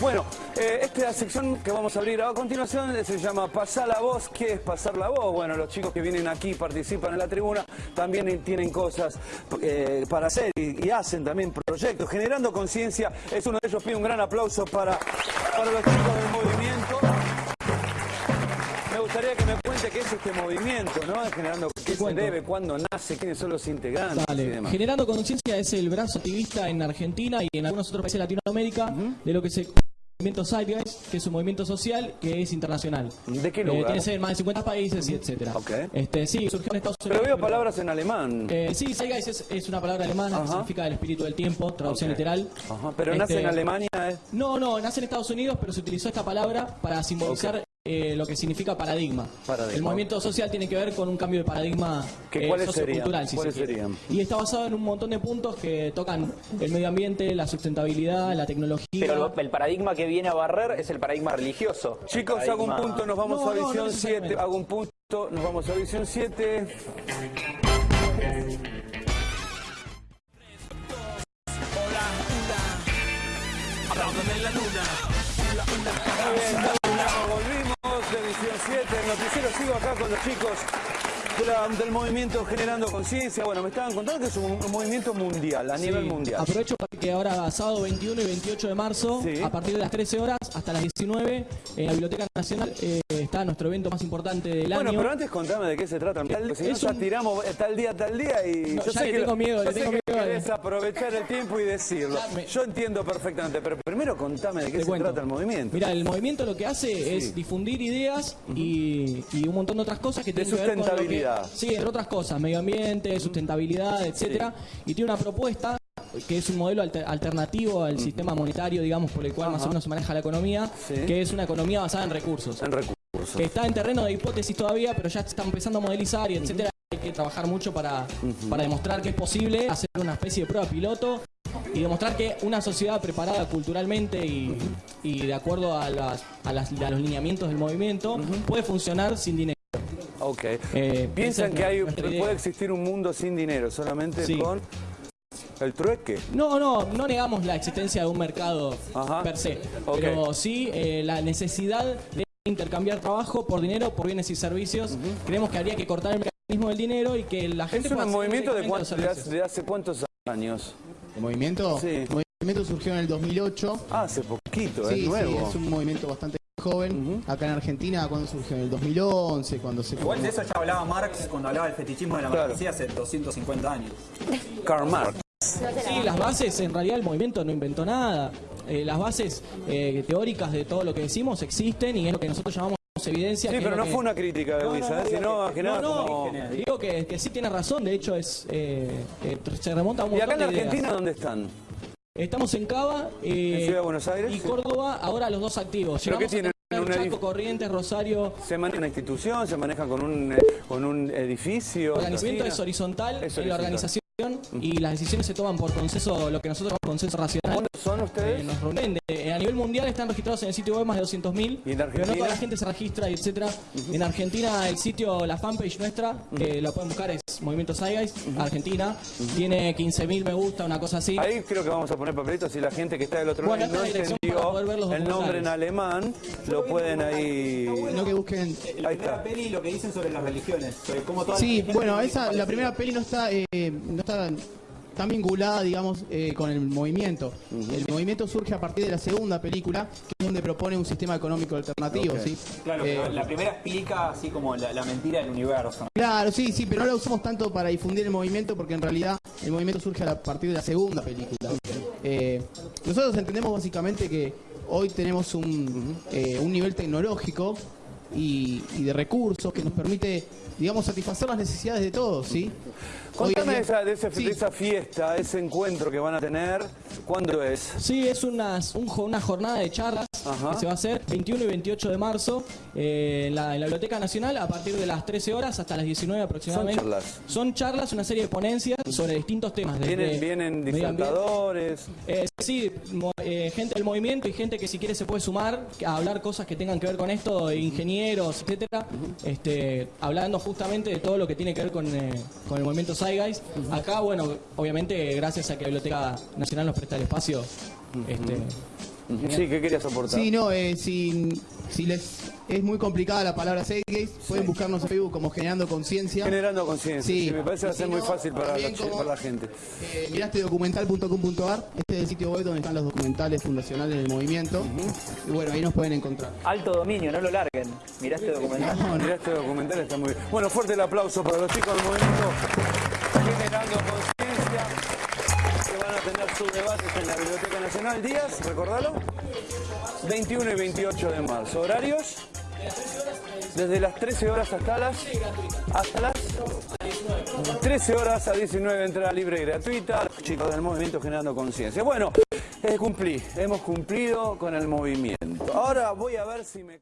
Bueno, eh, esta sección que vamos a abrir a continuación se llama Pasar la voz. ¿Qué es pasar la voz? Bueno, los chicos que vienen aquí participan en la tribuna también tienen cosas eh, para hacer y, y hacen también proyectos. Generando conciencia es uno de ellos. Pido un gran aplauso para, para los chicos del movimiento. Me gustaría que me cuente qué es este movimiento, ¿no? Generando qué se debe, cuándo nace, quiénes son los integrantes y Dale. demás. Generando Conciencia es el brazo activista en Argentina y en algunos otros países de Latinoamérica de lo que se movimiento Zeitgeist, que es un movimiento social que es internacional. ¿De qué Eh, lugar? tiene sede en más de 50 países y etcétera. Ok. Este, sí, surgió en Estados Unidos. Pero veo palabras en alemán. Eh, sí, Zeitgeist es, es una palabra alemana que Ajá. significa el espíritu del tiempo, traducción Ok. literal. Ajá, pero nace Este, en Alemania. ¿eh? No, no, nace en Estados Unidos, pero se utilizó esta palabra para simbolizar eh, lo que significa paradigma. Paradigma. El movimiento social tiene que ver con un cambio de paradigma ¿Que eh, cuáles sociocultural, serían? si ¿Cuáles se quiere. serían? Y está basado en un montón de puntos que tocan el medio ambiente, la sustentabilidad, la tecnología. Pero lo- el paradigma que viene a barrer es el paradigma religioso. Chicos, El hago un paradigma- punto, nos vamos No, a no, no visión necesariamente. 7. Hago un punto, nos vamos a visión 7. Noticiero sigo acá con los chicos de la- del movimiento Generando Conciencia. Bueno, me estaban contando que es un, un movimiento mundial, a nivel mundial. Aprovecho para que ahora sábado 21 y 28 de marzo, Sí. a partir de las 13 horas hasta las 19, en la Biblioteca Nacional eh, está nuestro evento más importante del Bueno, año. pero antes contame de qué se trata. Tal- Si no, Es ya un- tiramos eh, tal día, tal día y No, yo ya sé le que tengo lo- miedo, le tengo que miedo. querés aprovechar el tiempo y decirlo. Yo entiendo perfectamente, pero primero contame de qué Te se cuento. trata el movimiento. Mira, el movimiento lo que hace es difundir ideas y, y un montón de otras cosas que De tienen que ver con sustentabilidad. sí, entre otras cosas, medio ambiente, sustentabilidad, etcétera. Y tiene una propuesta que es un modelo alter- alternativo al sistema monetario, digamos, por el cual más o menos se maneja la economía, Sí. que es una economía basada en recursos. En recursos. Que está en terreno de hipótesis todavía, pero ya se está empezando a modelizar y etcétera. Que trabajar mucho para, para demostrar que es posible hacer una especie de prueba piloto y demostrar que una sociedad preparada culturalmente y, y de acuerdo a, las, a, las- a los lineamientos del movimiento puede funcionar sin dinero. Ok. Eh, Piensan que hay, puede existir un mundo sin dinero, solamente Sí. con el trueque. No, no, no negamos la existencia de un mercado Ajá. per se, pero sí eh, la necesidad de intercambiar trabajo por dinero, por bienes y servicios. Creemos que habría que cortar el del dinero y que la gente Es un movimiento de, cuánto- hace, de hace cuántos años. ¿El movimiento? Sí. El movimiento surgió en el 2008. Ah, hace poquito, es nuevo. sí, es un movimiento bastante joven. Acá en Argentina, cuando surgió en el 2011, cuando se Igual de eso ya hablaba Marx cuando hablaba del fetichismo de la Claro. mercancía hace 250 años. Karl Marx. Sí, las bases, en realidad el movimiento no inventó nada. Eh, las bases eh, teóricas de todo lo que decimos existen y es lo que nosotros llamamos evidencia. Sí, que pero no que- fue una crítica de Luisa, ¿eh? sino que No, nada no, como... digo que, que sí tiene razón, de hecho es eh, eh, se remonta a un ¿Y montón acá en de ideas. Argentina dónde están? Estamos en Cava eh, ¿En Ciudad de Buenos Aires? y. Córdoba, ahora los dos activos. ¿Pero qué tienen? tener ¿Un Chaco, Corrientes, Rosario. ¿Se maneja una institución? ¿Se maneja con un, con un edificio? El organizamiento es horizontal Es en la organización y las decisiones se toman por consenso, lo que nosotros llamamos consenso racional. ¿Cuántos son Eh, ustedes? nos reúnen. Eh, a nivel mundial están registrados en el sitio web más de 200.000, ¿Y en pero no Argentina? toda la gente se registra y etcétera. En Argentina el sitio, la fanpage nuestra, que la pueden buscar es Movimiento Zeitgeist, Argentina, tiene 15.000 me gusta, una cosa así. Ahí creo que vamos a poner papelitos si la gente que está del otro Bueno, lado no la entendió el nombre en alemán, lo pueden ahí... No que busquen. La Ahí primera peli lo que dicen sobre las religiones, sobre cómo todas Sí, las bueno, esa, la primera peli no está, eh, no está tan vinculada, digamos, eh, con el movimiento. El movimiento surge a partir de la segunda película, que es donde propone un sistema económico alternativo. ¿sí? Claro, Eh, la primera explica así como la, la mentira del universo. Claro, sí, sí, pero no la usamos tanto para difundir el movimiento porque en realidad el movimiento surge a, partir de la segunda película. Eh, nosotros entendemos básicamente que hoy tenemos un, eh, un nivel tecnológico y, y de recursos que nos permite, digamos, satisfacer las necesidades de todos, ¿sí? Contame día- esa, de, ese- Sí. de esa fiesta, ese encuentro que van a tener, ¿cuándo es? Sí, es unas- un una jornada de charlas Ajá. que se va a hacer 21 y 28 de marzo eh, en, la, en la Biblioteca Nacional a partir de las 13 horas hasta las 19 aproximadamente. Son charlas. Son charlas, una serie de ponencias sobre distintos temas. Vienen, vienen disertadores. eh, sí, mo- eh, gente del movimiento y gente que si quiere se puede sumar a hablar cosas que tengan que ver con esto, ingenieros, etcétera, este, hablando justamente de todo lo que tiene que ver con, eh, con el movimiento Zeitgeist. Acá, bueno, obviamente, gracias a que la Biblioteca Nacional nos presta el espacio, este, Sí, ¿qué querías aportar? Sí, no, eh, si, si les es muy complicada la palabra Gays, pueden buscarnos en Facebook como Generando Conciencia. Generando conciencia. Sí, Sí, me parece que va a ser si muy fácil para la, también chi- como- para la gente. Eh, mirastedocumental.com.ar, este es el sitio web donde están los documentales fundacionales del movimiento. Y bueno, ahí nos pueden encontrar. Alto dominio, no lo larguen. Mirá este documental. No, no, Mirá este documental, está muy bien. Bueno, fuerte el aplauso para los chicos del movimiento Generando Conciencia, van a tener sus debates en la Biblioteca Nacional. Días, recordalo, 21 y 28 de marzo. ¿Horarios? Desde las 13 horas hasta las... Hasta las... 13 horas a 19, entrada libre y gratuita. Chicos del movimiento Generando Conciencia. Bueno, cumplí, hemos cumplido con el movimiento. Ahora voy a ver si me...